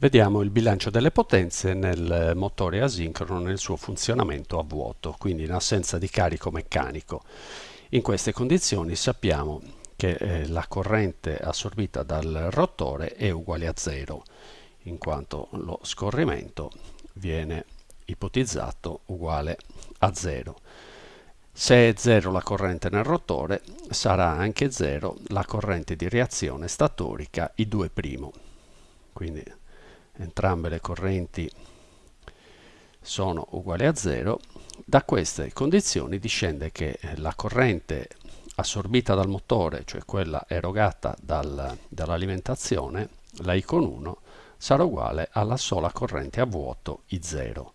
Vediamo il bilancio delle potenze nel motore asincrono nel suo funzionamento a vuoto, quindi in assenza di carico meccanico. In queste condizioni sappiamo che eh, la corrente assorbita dal rotore è uguale a zero, in quanto lo scorrimento viene ipotizzato uguale a zero. Se è zero la corrente nel rotore, sarà anche zero la corrente di reazione statorica I2'. Quindi entrambe le correnti sono uguali a zero, da queste condizioni discende che la corrente assorbita dal motore, cioè quella erogata dal, dall'alimentazione, la I con 1, sarà uguale alla sola corrente a vuoto I0.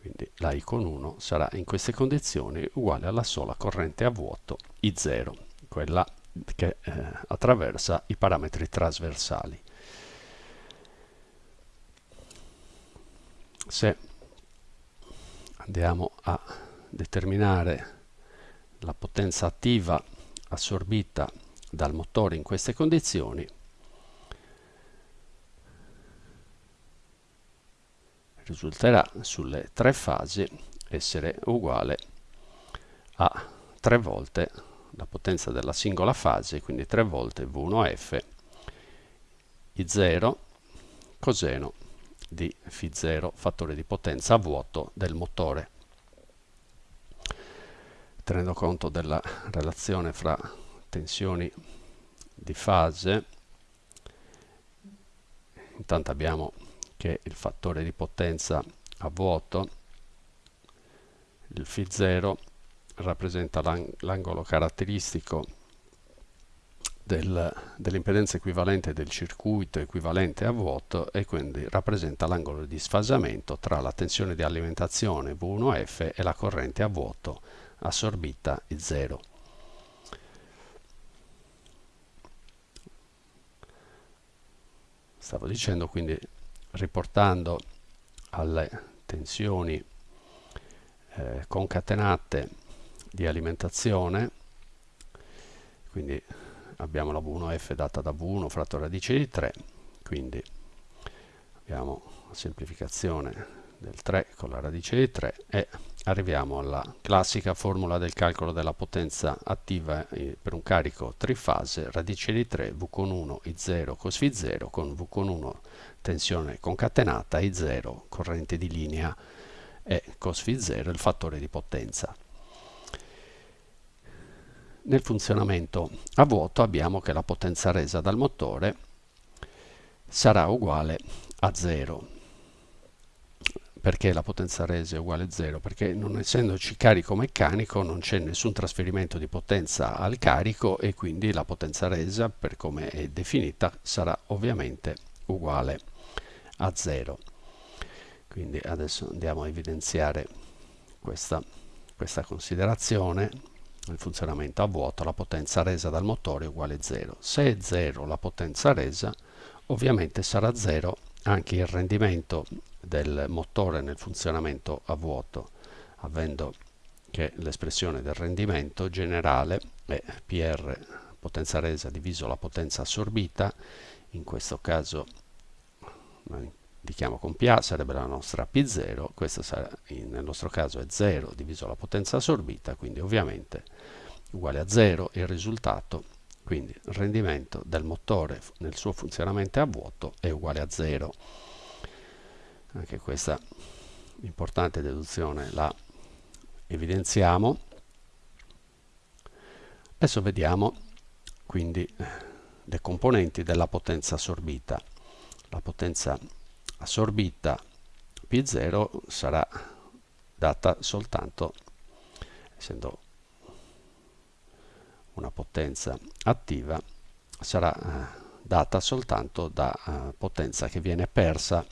Quindi la I con 1 sarà in queste condizioni uguale alla sola corrente a vuoto I0, quella che eh, attraversa i parametri trasversali. Se andiamo a determinare la potenza attiva assorbita dal motore in queste condizioni risulterà sulle tre fasi essere uguale a 3 volte la potenza della singola fase, quindi 3 volte V1F I0 coseno di Φ0 fattore di potenza a vuoto del motore. Tenendo conto della relazione fra tensioni di fase, intanto abbiamo che il fattore di potenza a vuoto, il Φ0, rappresenta l'angolo caratteristico del, dell'impedenza equivalente del circuito equivalente a vuoto e quindi rappresenta l'angolo di sfasamento tra la tensione di alimentazione V1F e la corrente a vuoto assorbita I0. Stavo dicendo quindi riportando alle tensioni eh, concatenate di alimentazione quindi abbiamo la V1F data da V1 fratto radice di 3, quindi abbiamo la semplificazione del 3 con la radice di 3 e arriviamo alla classica formula del calcolo della potenza attiva eh, per un carico trifase radice di 3 V con 1 I0 cos Φ0 con V con 1 tensione concatenata I0 corrente di linea e cos Φ0 il fattore di potenza nel funzionamento a vuoto abbiamo che la potenza resa dal motore sarà uguale a 0 perché la potenza resa è uguale a 0? Perché non essendoci carico meccanico non c'è nessun trasferimento di potenza al carico e quindi la potenza resa per come è definita sarà ovviamente uguale a 0. Quindi adesso andiamo a evidenziare questa, questa considerazione il funzionamento a vuoto, la potenza resa dal motore è uguale a 0. Se è 0 la potenza resa, ovviamente sarà 0 anche il rendimento del motore nel funzionamento a vuoto, avendo che l'espressione del rendimento generale è PR potenza resa diviso la potenza assorbita, in questo caso indichiamo con PA, sarebbe la nostra P0, questo sarà, nel nostro caso è 0 diviso la potenza assorbita, quindi ovviamente uguale a 0 il risultato, quindi il rendimento del motore nel suo funzionamento a vuoto è uguale a 0. Anche questa importante deduzione la evidenziamo. Adesso vediamo quindi le componenti della potenza assorbita. La potenza assorbita P0 sarà data soltanto, essendo una potenza attiva, sarà eh, data soltanto da eh, potenza che viene persa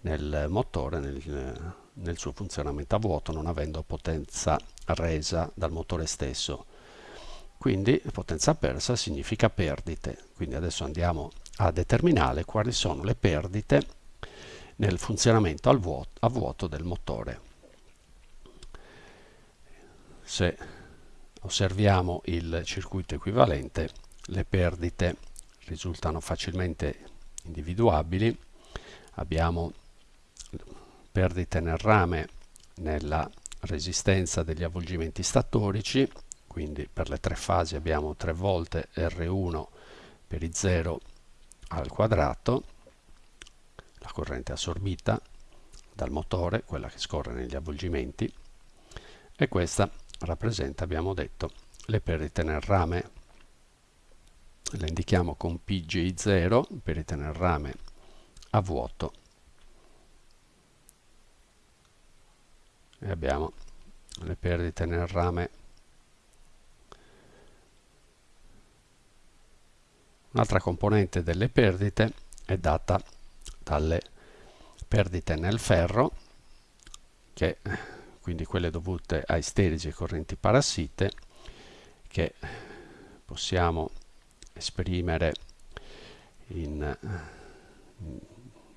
nel motore nel, nel suo funzionamento a vuoto, non avendo potenza resa dal motore stesso. Quindi potenza persa significa perdite. Quindi adesso andiamo a determinare quali sono le perdite nel funzionamento vuoto, a vuoto del motore. Se osserviamo il circuito equivalente, le perdite risultano facilmente individuabili, abbiamo perdite nel rame nella resistenza degli avvolgimenti statorici, quindi per le tre fasi abbiamo 3 volte R1 per i 0 al quadrato, la corrente assorbita dal motore, quella che scorre negli avvolgimenti, e questa rappresenta, abbiamo detto, le perdite nel rame. Le indichiamo con PGI0, perdite nel rame a vuoto e abbiamo le perdite nel rame un'altra componente delle perdite è data dalle perdite nel ferro che quindi quelle dovute ai sterigi e correnti parassite che possiamo esprimere in, in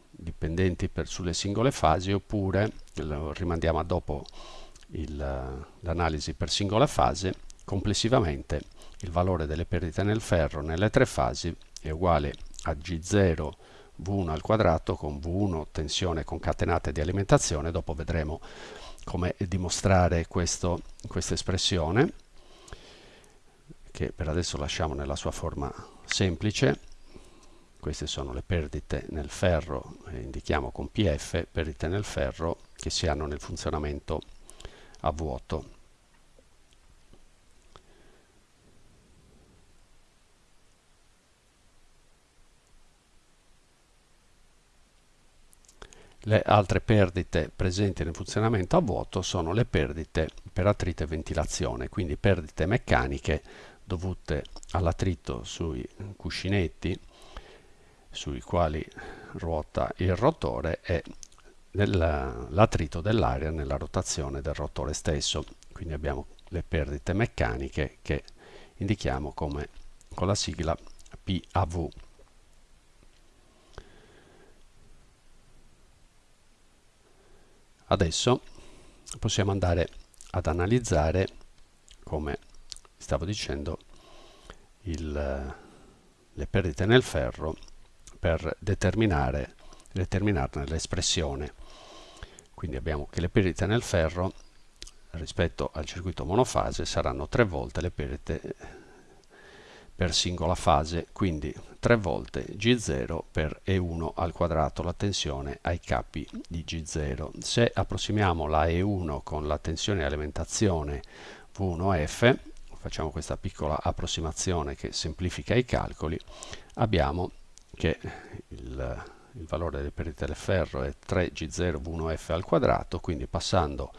dipendenti per, sulle singole fasi oppure lo rimandiamo a dopo l'analisi per singola fase complessivamente il valore delle perdite nel ferro nelle tre fasi è uguale a G0 V1 al quadrato con V1 tensione concatenata di alimentazione dopo vedremo come dimostrare questa espressione che per adesso lasciamo nella sua forma semplice queste sono le perdite nel ferro, eh, indichiamo con PF, perdite nel ferro che si hanno nel funzionamento a vuoto. Le altre perdite presenti nel funzionamento a vuoto sono le perdite per attrito e ventilazione, quindi perdite meccaniche dovute all'attrito sui cuscinetti sui quali ruota il rotore e l'attrito dell'aria nella rotazione del rotore stesso. Quindi abbiamo le perdite meccaniche che indichiamo come con la sigla PAV. Adesso possiamo andare ad analizzare, come stavo dicendo, il, le perdite nel ferro per determinare, determinarne l'espressione. Quindi abbiamo che le perdite nel ferro rispetto al circuito monofase saranno tre volte le perdite per singola fase, quindi 3 volte G0 per E1 al quadrato, la tensione ai capi di G0. Se approssimiamo la E1 con la tensione di alimentazione V1F, facciamo questa piccola approssimazione che semplifica i calcoli, abbiamo che il, il valore delle perdite del ferro è 3G0V1F al quadrato, quindi passando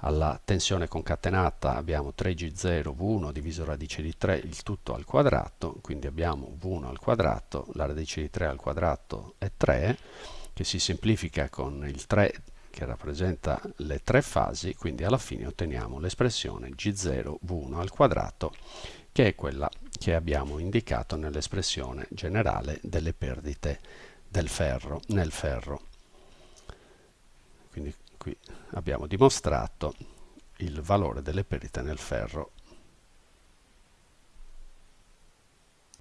alla tensione concatenata abbiamo 3G0V1 diviso radice di 3 il tutto al quadrato, quindi abbiamo V1 al quadrato, la radice di 3 al quadrato è 3, che si semplifica con il 3 che rappresenta le tre fasi, quindi alla fine otteniamo l'espressione G0V1 al quadrato che è quella che abbiamo indicato nell'espressione generale delle perdite del ferro, nel ferro. Quindi qui abbiamo dimostrato il valore delle perdite nel ferro